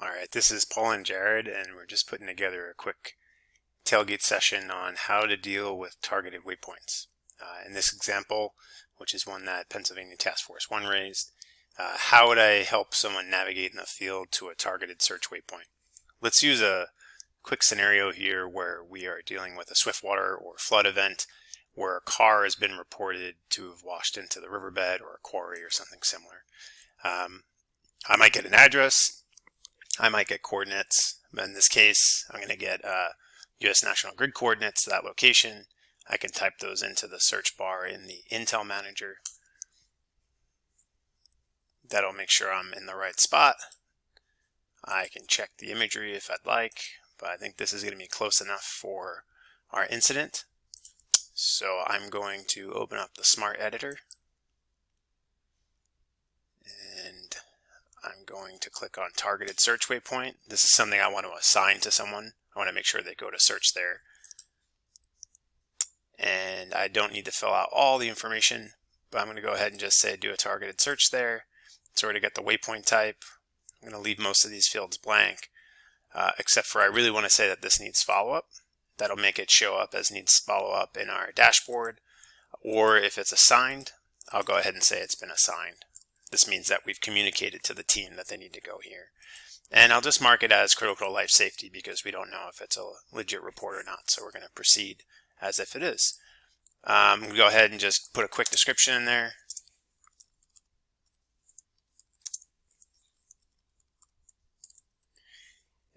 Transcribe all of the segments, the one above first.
All right, this is Paul and Jared, and we're just putting together a quick tailgate session on how to deal with targeted waypoints. Uh, in this example, which is one that Pennsylvania Task Force 1 raised, uh, how would I help someone navigate in the field to a targeted search waypoint? Let's use a quick scenario here where we are dealing with a swiftwater or flood event where a car has been reported to have washed into the riverbed or a quarry or something similar. Um, I might get an address, I might get coordinates. But in this case, I'm going to get uh, U.S. National Grid coordinates to that location. I can type those into the search bar in the Intel Manager. That'll make sure I'm in the right spot. I can check the imagery if I'd like, but I think this is going to be close enough for our incident. So I'm going to open up the Smart Editor I'm going to click on targeted search waypoint. This is something I want to assign to someone. I want to make sure they go to search there. And I don't need to fill out all the information, but I'm going to go ahead and just say do a targeted search there. It's already got the waypoint type. I'm going to leave most of these fields blank, uh, except for I really want to say that this needs follow-up. That'll make it show up as needs follow-up in our dashboard. Or if it's assigned, I'll go ahead and say it's been assigned. This means that we've communicated to the team that they need to go here. And I'll just mark it as critical life safety because we don't know if it's a legit report or not. So we're going to proceed as if it is. Um, we go ahead and just put a quick description in there.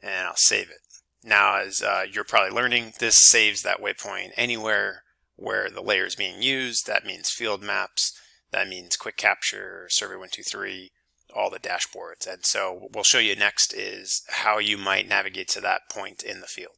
And I'll save it. Now, as uh, you're probably learning, this saves that waypoint anywhere where the layer is being used. That means field maps. That means quick capture, survey 123, all the dashboards. And so what we'll show you next is how you might navigate to that point in the field.